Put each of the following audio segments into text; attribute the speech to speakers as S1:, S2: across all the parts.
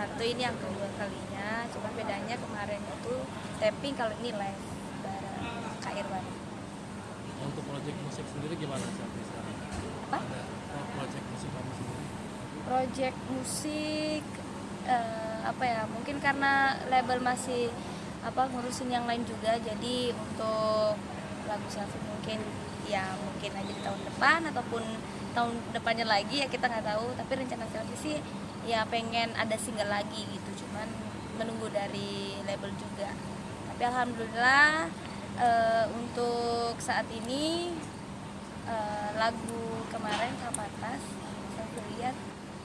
S1: satu ini yang kedua kalinya cuma bedanya kemarin itu tapping kalau ini live bareng Kak Irwan
S2: Untuk project musik sendiri gimana sekarang?
S1: Apa?
S2: Ada project musik kamu sendiri?
S1: project musik eh, apa ya mungkin karena label masih apa ngurusin yang lain juga jadi untuk lagu selfie mungkin ya mungkin aja di tahun depan ataupun tahun depannya lagi ya kita nggak tahu. Tapi rencana selfie sih ya pengen ada single lagi gitu. Cuman menunggu dari label juga. Tapi alhamdulillah eh, untuk saat ini eh, lagu kemarin Kapatas saya lihat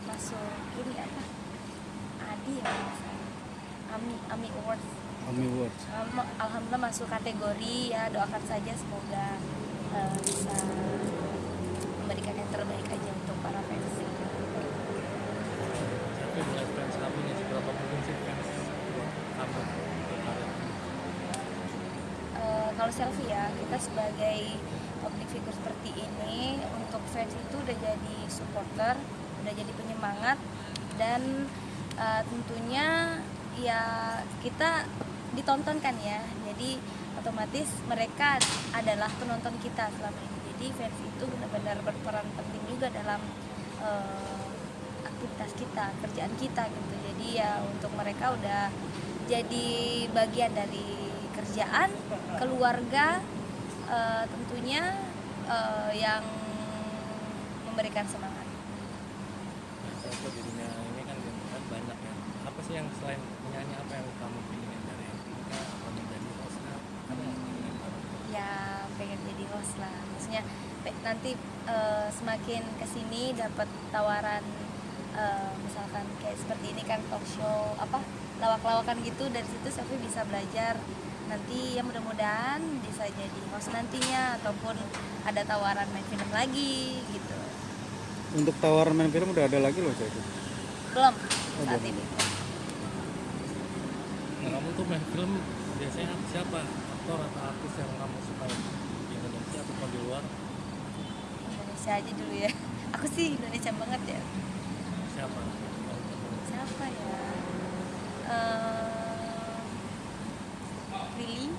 S1: masuk ini apa? Adi ya. Ami Ami Awards.
S3: Ami.
S1: Alham- Alhamdulillah masuk kategori ya doakan saja semoga eh, bisa memberikan yang terbaik aja untuk para fans
S2: mulai fans kamu nih seberapa mungkin sih fans?
S1: Eh, kalau selfie ya kita sebagai public figure seperti ini untuk fans itu udah jadi supporter udah jadi penyemangat dan eh, tentunya ya kita ditonton kan ya jadi otomatis mereka adalah penonton kita selama ini jadi fans itu benar-benar berperan penting juga dalam eh, aktivitas kita kerjaan kita gitu. Jadi ya untuk mereka udah jadi bagian dari kerjaan keluarga eh, tentunya eh, yang memberikan semangat.
S2: Selvi di dunia ini kan banyak ya. Apa sih yang selain penyanyi apa yang kamu ingin dari Tika atau menjadi host ada yang ingin kamu?
S1: ya pengen jadi host lah. Maksudnya nanti eh, semakin ke sini dapat tawaran eh, misalkan kayak seperti ini kan talk show apa lawak-lawakan gitu dari situ Sofi bisa belajar. Nanti ya mudah-mudahan bisa jadi host nantinya ataupun ada tawaran main film lagi gitu.
S3: Untuk tawaran main film udah ada lagi loh saya.
S1: belum
S3: Oh,
S1: saat
S3: belum.
S1: ini.
S2: Nah, kamu tuh main film biasanya siapa? Aktor atau artis yang kamu suka di Indonesia atau di luar
S1: Indonesia aja dulu ya. Aku sih Indonesia banget ya.
S2: Siapa?
S1: siapa ya? Eh Lily.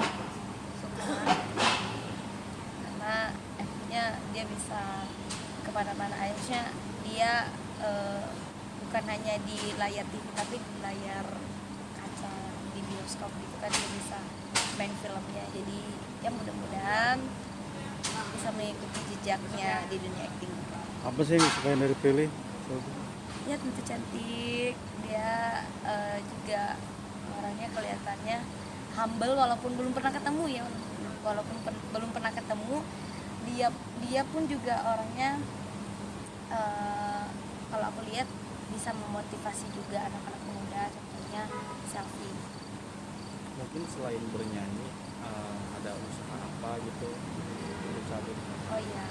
S1: Suka karena akhirnya dia bisa ke mana-mana. Akhirnya dia eh, bukan hanya di layar TV tapi di layar kaca di bioskop gitu kan dia bisa main filmnya. Jadi ya mudah-mudahan bisa mengikuti jejaknya di dunia acting
S3: Apa sih yang disukain dari Prilly?
S1: ya tentu cantik. Dia eh, juga orangnya kelihatannya humble walaupun belum pernah ketemu ya. Walaupun pen- belum pernah ketemu dia dia pun juga orangnya eh, kalau aku lihat bisa memotivasi juga anak-anak muda contohnya selfie.
S4: Mungkin selain bernyanyi eh, ada usaha apa gitu
S1: oh iya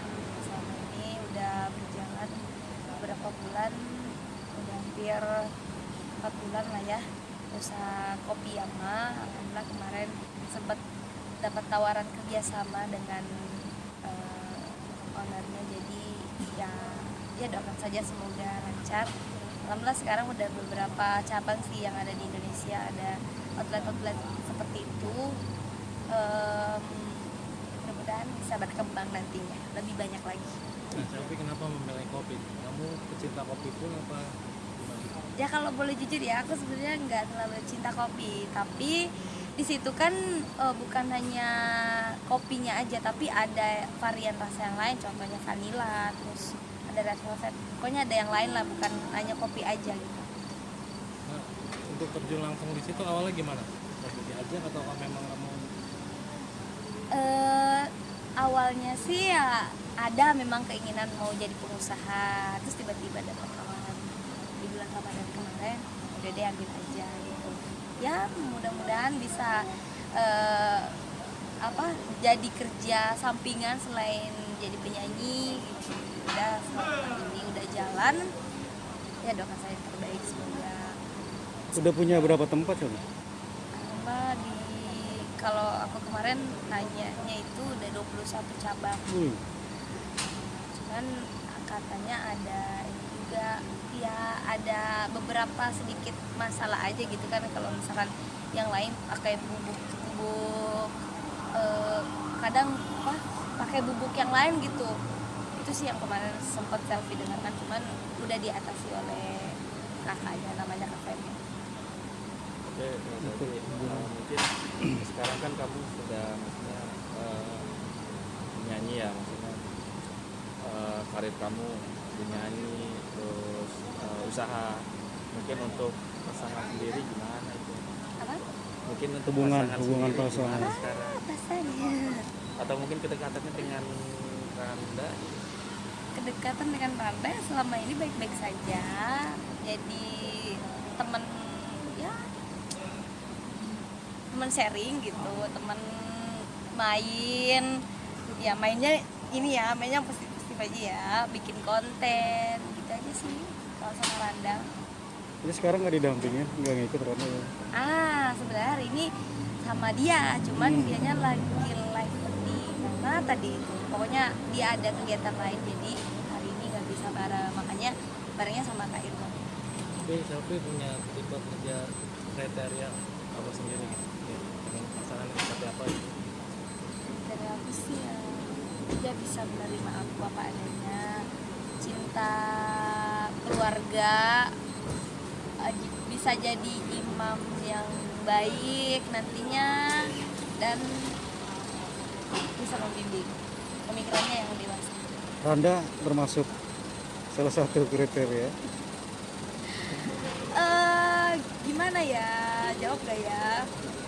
S1: selama ini udah berjalan beberapa bulan udah hampir empat bulan lah ya usaha kopi Yama. Alhamdulillah kemarin sempat dapat tawaran kerjasama dengan eh, ownernya. Jadi ya ya doakan saja semoga lancar. Alhamdulillah sekarang udah beberapa cabang sih yang ada di Indonesia. Ada outlet-outlet seperti itu. Em, mudah-mudahan bisa berkembang nantinya. Lebih banyak lagi.
S2: Nah, Selvi kenapa memilih kopi? Kamu pecinta kopi pun apa
S1: ya kalau boleh jujur ya aku sebenarnya nggak terlalu cinta kopi. Tapi di situ kan eh, bukan hanya kopinya aja tapi ada varian rasa yang lain. Contohnya vanilla terus ada red velvet. Pokoknya ada yang lain lah bukan hanya kopi aja gitu.
S2: Nah, untuk terjun langsung di situ awalnya gimana? Kopi diajak atau memang kamu
S1: eh awalnya sih ya ada memang keinginan mau jadi pengusaha terus tiba-tiba dapat tawaran. Di bulan Ramadan kemarin udah deh ambil aja gitu. Ya mudah-mudahan bisa eh, apa jadi kerja sampingan selain jadi penyanyi gitu. Udah selama ini udah jalan. Ya doakan saya terbaik semoga.
S3: Udah punya berapa tempat ya?
S1: Kalau aku kemarin nanyanya itu udah 21 cabang.
S3: Wih,
S1: cuman katanya ada ini juga ya ada beberapa sedikit masalah aja gitu kan kalau misalkan yang lain pakai bubuk bubuk eh, kadang apa pakai bubuk yang lain gitu. Itu sih yang kemarin sempat selfie dengan kan cuman udah diatasi oleh kakaknya namanya kak
S4: Oke, eh, mungkin sekarang kan kamu sudah maksudnya eh, menyanyi ya maksudnya eh, karir kamu menyanyi terus eh, usaha. Mungkin untuk pasangan sendiri gimana itu?
S1: Apa?
S4: Mungkin untuk
S3: Hubungan-
S4: pasangan
S3: hubungan
S4: sendiri
S3: pasangan.
S4: gimana sekarang?
S1: Pasannya
S4: atau mungkin kedekatannya dengan Randa?
S1: Kedekatan dengan Randa selama ini baik-baik saja. Jadi teman ya teman sharing gitu teman main. Ya mainnya ini ya mainnya positif positif aja ya bikin konten gitu aja sih kalau sama Randa
S3: Jadi sekarang nggak didampingin, nggak ngikut Randa ya?
S1: ah sebenarnya hari ini sama dia cuman dianya lagi live di mana tadi itu? Pokoknya dia ada kegiatan lain jadi hari ini nggak bisa bareng. Makanya barengnya sama Kak Irma.
S2: Tapi selfie punya tipe kerja kriteria apa sendiri gitu ya, dengan pasangan yang seperti apa gitu
S1: dari aku sih ya dia bisa menerima aku apa adanya. Cinta keluarga eh, bisa jadi imam yang baik nantinya dan bisa membimbing pemikirannya yang dewasa.
S3: Randa termasuk salah satu kriteria.
S1: eh gimana ya? Jawab gak ya ya?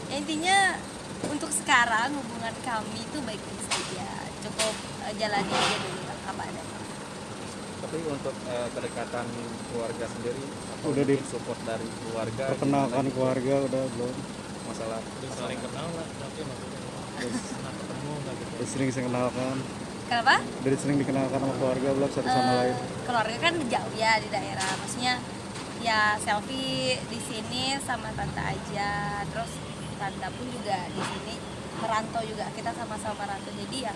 S1: Intinya untuk sekarang hubungan kami itu baik-baik saja cukup eh, jalani aja dulu lah apa adanya.
S4: Tapi untuk eh, kedekatan keluarga sendiri atau
S3: Udah di-
S4: support dari keluarga?
S3: Perkenalkan
S4: gitu?
S3: keluarga udah belum.
S4: masalah
S2: udah saling kenal lah tapi maksudnya pernah ketemu nggak gitu.
S3: Udah sering saya kenalkan,
S1: kenapa?
S3: Dari sering dikenalkan sama keluarga belum satu sama
S1: Eh,
S3: lain.
S1: keluarga kan jauh ya di daerah. Maksudnya ya selfie di sini sama tante aja. Terus tante pun juga di sini. Merantau juga kita sama-sama merantau jadi ya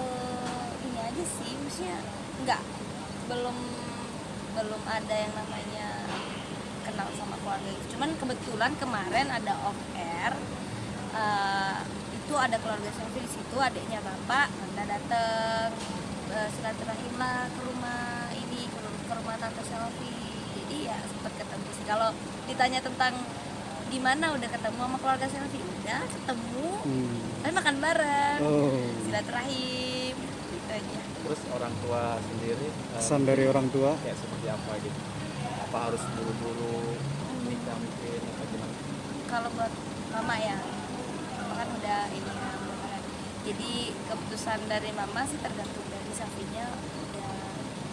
S1: eh, ini aja sih. Maksudnya nggak belum belum ada yang namanya kenal sama keluarga itu. Cuman kebetulan kemarin ada off air eh, itu ada keluarga selfie di situ adiknya bapak anda dateng eh, silaturahim lah ke rumah ini ke rumah tante selfie. Jadi ya sempat ketemu sih. Kalau ditanya tentang di mana udah ketemu sama keluarga selfie udah ketemu
S3: Hmm.
S1: kan makan bareng.
S3: Oh,
S1: silaturahim gitu aja.
S4: Terus orang tua sendiri eh,
S3: kesan dari orang tua.
S4: kayak seperti apa gitu? Apa harus buru-buru nikah mungkin apa gimana?
S1: Kalau buat mama ya mama kan udah ini ya jadi keputusan dari mama sih tergantung dari Safinya udah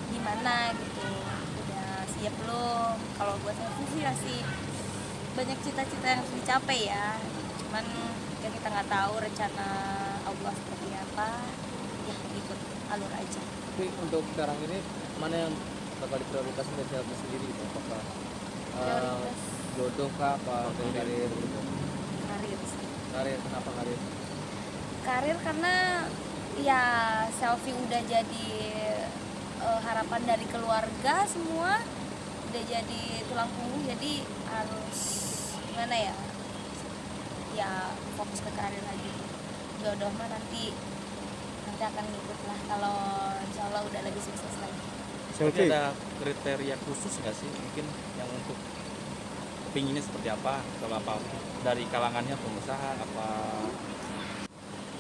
S1: gimana gitu udah siap belum? Kalau buat Safi sih masih banyak cita-cita yang harus dicapai ya. Cuman ya kita nggak tahu rencana Allah seperti apa. Ya ikut alur aja.
S5: Tapi untuk sekarang ini mana yang bakal diprioritaskan dari selfie sendiri gitu? Apakah
S1: prioritas.
S5: jodoh kah? Apa atau karir gitu?
S1: karir sih.
S5: Karir kenapa karir?
S1: karir karena ya selfie udah jadi eh, harapan dari keluarga semua udah jadi tulang punggung jadi harus gimana ya? Ya fokus ke karir lagi. Jodoh mah nanti nanti akan ngikut lah kalau insya Allah udah lebih sukses lagi.
S4: Tapi ada kriteria khusus nggak sih mungkin yang untuk pinginnya seperti apa? Kalau apa dari kalangannya pengusaha apa?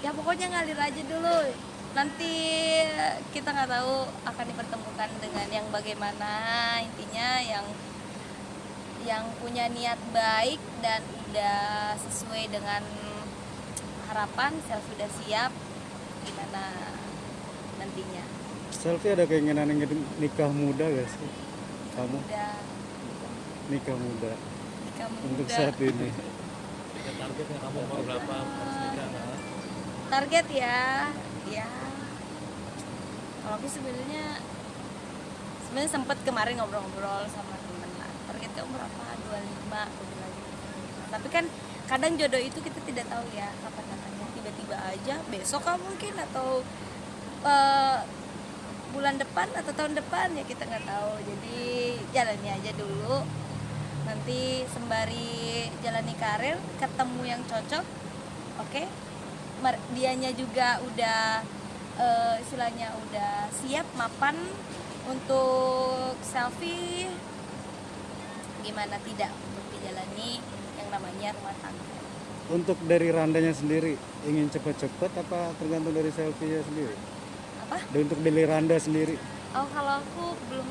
S1: Ya pokoknya ngalir aja dulu nanti kita nggak tahu akan dipertemukan dengan yang bagaimana. Intinya yang yang punya niat baik dan udah sesuai dengan harapan self sudah siap gimana nantinya?
S3: Selfie ada keinginan ingin nikah muda gak sih? Kamu?
S1: Udah
S3: nikah muda.
S1: Nikah
S3: untuk
S1: muda.
S3: saat ini.
S2: targetnya kamu umur berapa harus nikah
S1: target ya. Ya kalau aku sebenarnya sebenarnya sempet kemarin ngobrol-ngobrol sama temen lah targetnya umur berapa? 25 aku bilang gitu. tapi kan kadang jodoh itu kita tidak tahu ya kapan datangnya. Tiba-tiba aja besok kan mungkin? Atau eh, bulan depan atau tahun depan? Ya kita nggak tahu. Jadi jalani aja dulu. Nanti sembari jalani karir ketemu yang cocok oke? Mer- dianya juga udah eh, istilahnya udah siap mapan untuk selfie gimana tidak untuk dijalani yang namanya rumah tangga
S3: Untuk dari randanya sendiri ingin cepet-cepet apa tergantung dari selfie sendiri?
S1: apa
S3: Dan untuk dari randa sendiri
S1: oh kalau aku belum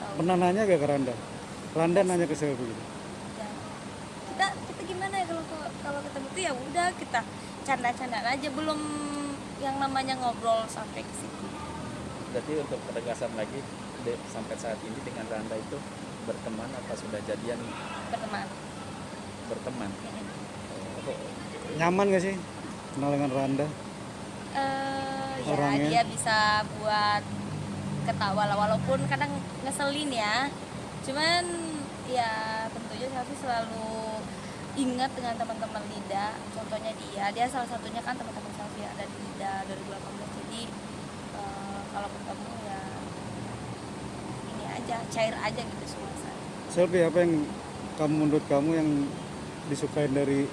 S1: tahu
S3: pernah nanya gak ke randa? Randa nanya ke selfie gitu.
S1: Gimana ya kalau kalau ketemu tuh ya udah kita canda-candaan aja belum yang namanya ngobrol sampai ke situ
S4: Berarti untuk penegasan lagi de- sampai saat ini dengan Randa itu berteman apa sudah jadian
S1: berteman
S4: berteman? Oh,
S3: Nyaman gak sih kenal dengan randa?
S1: Eh, ya
S3: Orangnya.
S1: dia bisa buat ketawa lah walaupun kadang ngeselin ya cuman ya tentunya Selfie selalu ingat dengan teman-teman Lida contohnya dia dia salah satunya kan teman-teman yang ada di Lida 2018 jadi eh, kalau ketemu ya ini aja cair aja gitu suasana
S3: Selfie apa yang kamu menurut kamu yang disukai dari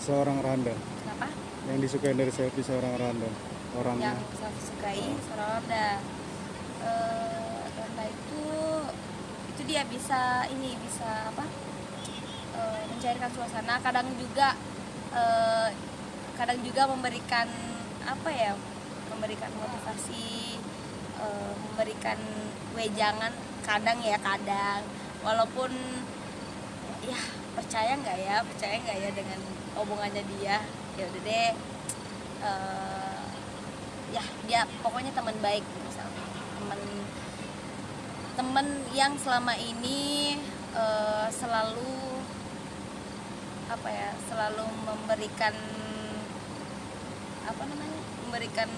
S3: seorang randa?
S1: kenapa
S3: Yang disukai dari selfie seorang randa? Orangnya.
S1: yang saya sukai seorang Ronda Eh, Ronda itu itu dia bisa ini bisa apa mencairkan suasana kadang juga eh, kadang juga memberikan apa ya memberikan motivasi eh, memberikan wejangan kadang ya kadang. Walaupun ya percaya nggak ya percaya nggak ya dengan omongannya dia ya udah deh eh, ya dia pokoknya teman baik misalnya. Teman teman yang selama ini eh, selalu apa ya selalu memberikan apa namanya memberikan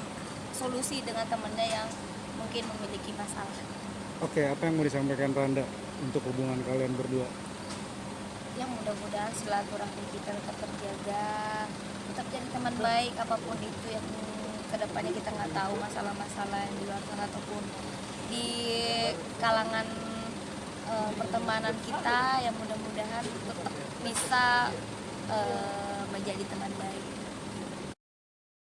S1: solusi dengan temannya yang mungkin memiliki masalah
S3: Oke, apa yang mau disampaikan Randa untuk hubungan kalian berdua?
S1: yang mudah-mudahan silaturahmi kita tetap terjaga tetap jadi teman baik apa pun itu yang ke depannya kita nggak tahu masalah-masalah yang di luar sana ataupun di kalangan eh, pertemanan kita yang mudah-mudahan tetap bisa eh, menjadi teman baik